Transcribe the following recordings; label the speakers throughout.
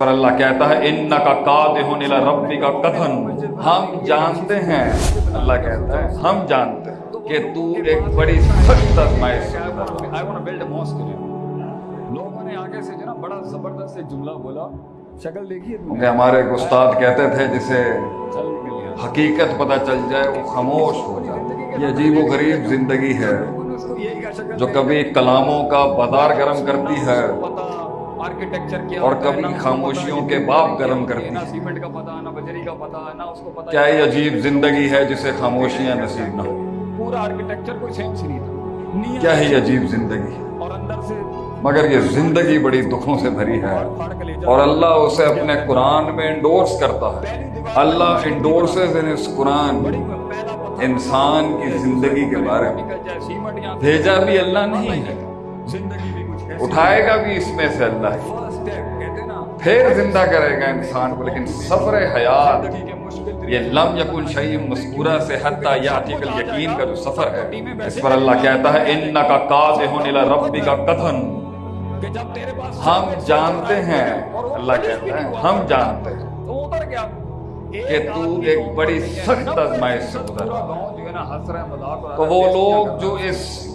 Speaker 1: پر اللہ کہتا ہے ان کا کاد ہونے ربی کا کتھن ہم جانتے ہیں اللہ کہتا ہے ہم جانتے ہیں کہ تو ایک بڑی سخت آزمائش.
Speaker 2: لوگوں نے آگے سے جو نا بڑا زبردست جملہ بولا شکل دیکھیے۔
Speaker 1: ہمارے ایک استاد کہتے تھے جسے حقیقت پتہ چل جائے وہ خاموش ہو جائے یہ عجیب و غریب زندگی ہے جو کبھی کلاموں کا بازار گرم کرتی ہے۔
Speaker 2: آرکیٹیکچر کیا
Speaker 1: اور
Speaker 2: ہے،
Speaker 1: کبھی خاموشیوں کے
Speaker 2: ہے،
Speaker 1: باپ گرم کرتی
Speaker 2: نہ
Speaker 1: ہے
Speaker 2: سیمنٹ کا پتا نہ بجری کا پتا نہ اس کو پتا
Speaker 1: کیا یہ عجیب زندگی ہے جسے خاموشیاں نصیب نہ ہو۔
Speaker 2: پورا آرکیٹیکچر کوئی نہیں تھا۔
Speaker 1: کیا ہے یہ عجیب زندگی۔
Speaker 2: اور اندر سے
Speaker 1: مگر یہ زندگی بڑی دکھوں سے بھری ہے۔ اور اللہ اسے اپنے قرآن میں انڈورس کرتا ہے۔ اللہ انڈورسز ان اس قرآن انسان کی زندگی کے بارے میں۔ بھیجا بھی اللہ نہیں ہے۔
Speaker 2: زندگی بھی کچھ ایسی
Speaker 1: اٹھائے گا بھی اس میں سے اللہ۔ پھر زندہ کرے گا انسان کو لیکن سفر حیات۔ یہ لم یکن شعیم مذکورہ سے حتیٰ یاتی کل یقین کا جو سفر ہے۔ اس پر اللہ کہتا ہے ان کا
Speaker 2: جب تیرے پاس
Speaker 1: ہم جانتے ہیں اللہ کہتا ہے ہم جانتے ہیں۔ کہ تو ایک بڑی سخت آزمائش سے گزر رہا تو وہ لوگ جو اس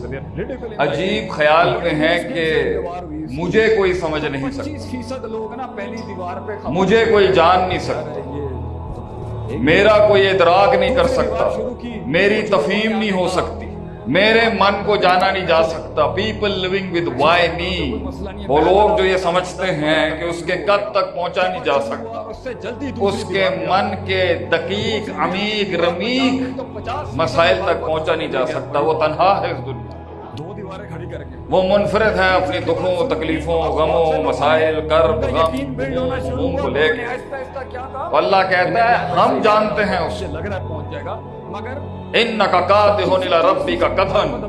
Speaker 1: عجیب خیال میں ہیں کہ مجھے کوئی سمجھ نہیں سکتا۔ مجھے کوئی جان نہیں سکتا۔ میرا کوئی ادراک نہیں کر سکتا۔ میری تفہیم نہیں ہو سکتی۔ میرے من کو جانا نہیں جا سکتا۔ People living with why me وہ لوگ جو یہ سمجھتے ہیں کہ اس کے قد تک پہنچا نہیں جا سکتا۔
Speaker 2: اس
Speaker 1: کے من کے دقیق، عمیق، رمیق مسائل تک پہنچا نہیں جا سکتا۔ وہ تنہا ہے اس دنیا۔ وہ منفرد ہے اپنی دکھوں، تکلیفوں، غموں، مسائل، کرب، غم کو لے کے۔ اللہ کہتا ہے، ہم جانتے ہیں اس
Speaker 2: مگر
Speaker 1: ان کا ہونے ربی کا کتھن۔